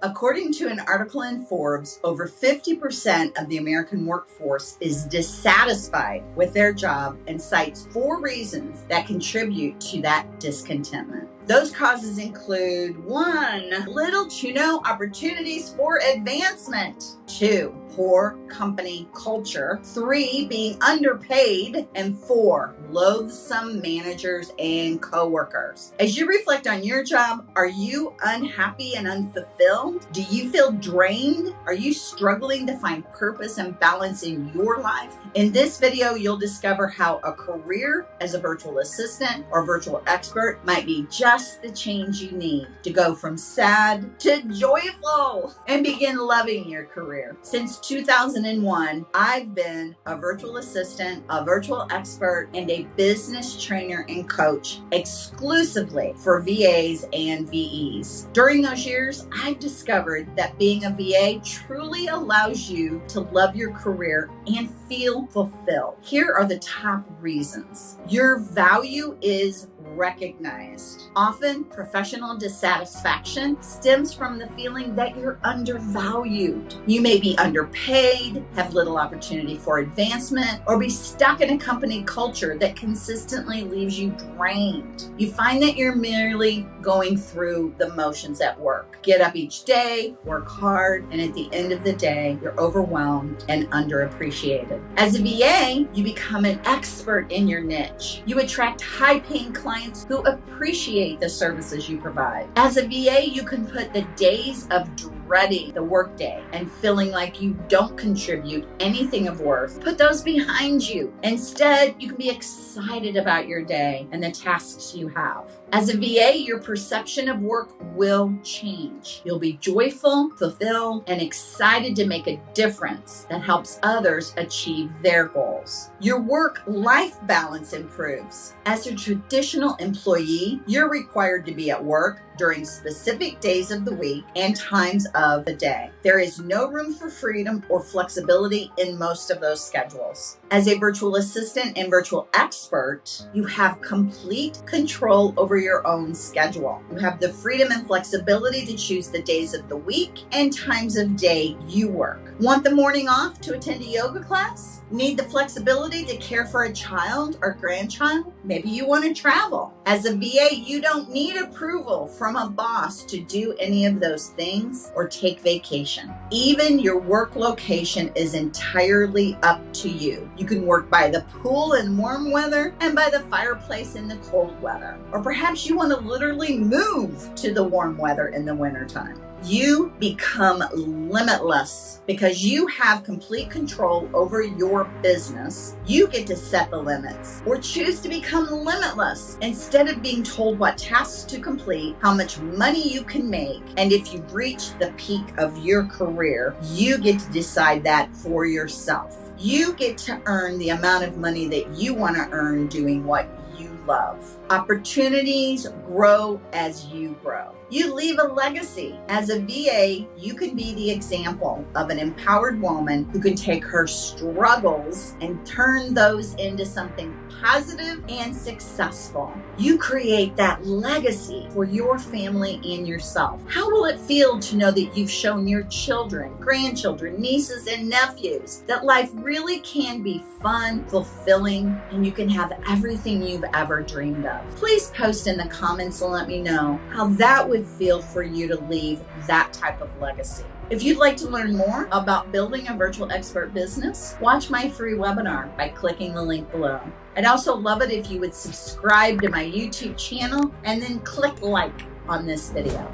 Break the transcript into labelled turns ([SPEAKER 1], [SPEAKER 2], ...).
[SPEAKER 1] According to an article in Forbes, over 50% of the American workforce is dissatisfied with their job and cites four reasons that contribute to that discontentment. Those causes include one, little to no opportunities for advancement, two, poor company culture, three, being underpaid, and four, loathsome managers and coworkers. As you reflect on your job, are you unhappy and unfulfilled? Do you feel drained? Are you struggling to find purpose and balance in your life? In this video, you'll discover how a career as a virtual assistant or virtual expert might be just the change you need to go from sad to joyful and begin loving your career. Since 2001, I've been a virtual assistant, a virtual expert, and a business trainer and coach exclusively for VAs and VEs. During those years, I've discovered that being a VA truly allows you to love your career and feel fulfilled. Here are the top reasons. Your value is recognized. Often, professional dissatisfaction stems from the feeling that you're undervalued. You may be underpaid, have little opportunity for advancement, or be stuck in a company culture that consistently leaves you drained. You find that you're merely going through the motions at work. Get up each day, work hard, and at the end of the day, you're overwhelmed and underappreciated. As a VA, you become an expert in your niche. You attract high paying clients clients who appreciate the services you provide. As a VA, you can put the days of dreading the workday and feeling like you don't contribute anything of worth, put those behind you. Instead, you can be excited about your day and the tasks you have. As a VA, your perception of work will change. You'll be joyful, fulfilled, and excited to make a difference that helps others achieve their goals. Your work-life balance improves. As a traditional employee, you're required to be at work during specific days of the week and times of the day. There is no room for freedom or flexibility in most of those schedules. As a virtual assistant and virtual expert, you have complete control over your own schedule. You have the freedom and flexibility to choose the days of the week and times of day you work. Want the morning off to attend a yoga class? Need the flexibility to care for a child or grandchild? Maybe you want to travel. As a VA, you don't need approval from a boss to do any of those things or take vacation. Even your work location is entirely up to you. You can work by the pool in warm weather and by the fireplace in the cold weather. Or perhaps you want to literally move to the warm weather in the wintertime you become limitless because you have complete control over your business. You get to set the limits or choose to become limitless instead of being told what tasks to complete, how much money you can make, and if you've reached the peak of your career, you get to decide that for yourself. You get to earn the amount of money that you want to earn doing what you love. Opportunities grow as you grow. You leave a legacy. As a VA, you can be the example of an empowered woman who can take her struggles and turn those into something positive and successful. You create that legacy for your family and yourself. How will it feel to know that you've shown your children, grandchildren, nieces, and nephews that life really can be fun, fulfilling, and you can have everything you've ever dreamed of? Please post in the comments and let me know how that would feel for you to leave that type of legacy. If you'd like to learn more about building a virtual expert business, watch my free webinar by clicking the link below. I'd also love it if you would subscribe to my YouTube channel and then click like on this video.